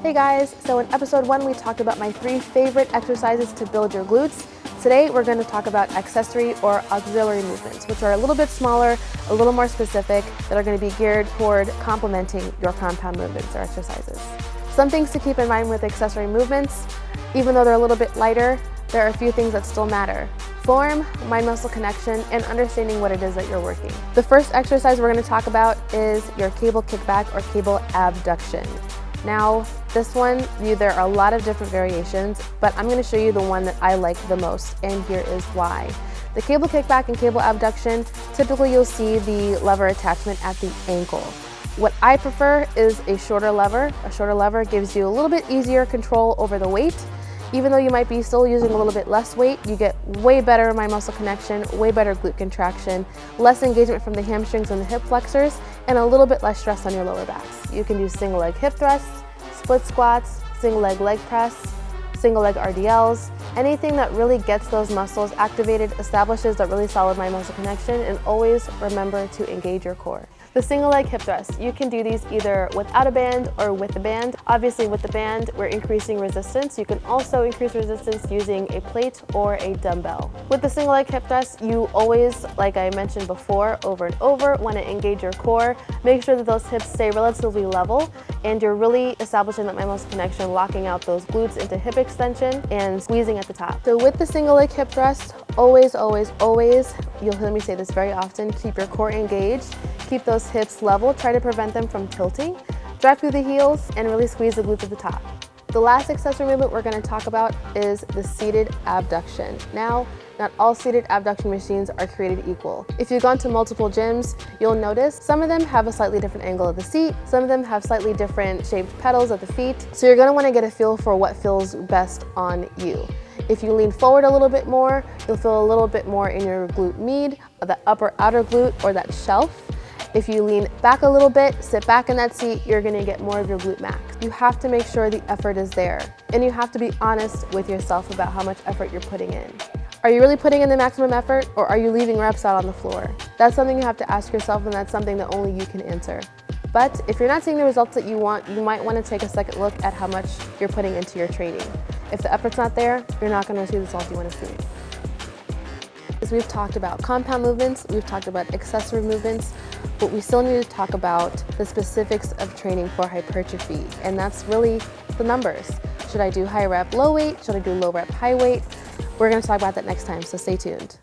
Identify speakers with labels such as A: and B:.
A: Hey guys, so in episode one we talked about my three favorite exercises to build your glutes. Today we're going to talk about accessory or auxiliary movements, which are a little bit smaller, a little more specific, that are going to be geared toward complementing your compound movements or exercises. Some things to keep in mind with accessory movements, even though they're a little bit lighter, there are a few things that still matter. Form, mind-muscle connection, and understanding what it is that you're working. The first exercise we're going to talk about is your cable kickback or cable abduction. Now, this one, there are a lot of different variations, but I'm gonna show you the one that I like the most, and here is why. The cable kickback and cable abduction, typically you'll see the lever attachment at the ankle. What I prefer is a shorter lever. A shorter lever gives you a little bit easier control over the weight. Even though you might be still using a little bit less weight, you get way better mind muscle connection, way better glute contraction, less engagement from the hamstrings and the hip flexors, and a little bit less stress on your lower backs. You can do single leg hip thrusts, split squats, single leg leg press, single leg RDLs, anything that really gets those muscles activated, establishes that really solid mind muscle connection, and always remember to engage your core. The single leg hip thrust, you can do these either without a band or with a band. Obviously with the band, we're increasing resistance. You can also increase resistance using a plate or a dumbbell. With the single leg hip thrust, you always, like I mentioned before, over and over, want to engage your core. Make sure that those hips stay relatively level and you're really establishing that muscle connection, locking out those glutes into hip extension and squeezing at the top. So with the single leg hip thrust, always, always, always, you'll hear me say this very often, keep your core engaged, keep those hips level, try to prevent them from tilting. Drive through the heels and really squeeze the glutes at the top. The last accessory movement we're going to talk about is the seated abduction. Now, not all seated abduction machines are created equal. If you've gone to multiple gyms, you'll notice some of them have a slightly different angle of the seat, some of them have slightly different shaped pedals at the feet, so you're going to want to get a feel for what feels best on you. If you lean forward a little bit more, you'll feel a little bit more in your glute med, the upper outer glute, or that shelf. If you lean back a little bit, sit back in that seat, you're gonna get more of your glute max. You have to make sure the effort is there. And you have to be honest with yourself about how much effort you're putting in. Are you really putting in the maximum effort or are you leaving reps out on the floor? That's something you have to ask yourself and that's something that only you can answer. But if you're not seeing the results that you want, you might want to take a second look at how much you're putting into your training. If the effort's not there, you're not going to see the results you want to see. As we've talked about compound movements, we've talked about accessory movements, but we still need to talk about the specifics of training for hypertrophy, and that's really the numbers. Should I do high rep, low weight? Should I do low rep, high weight? We're gonna talk about that next time, so stay tuned.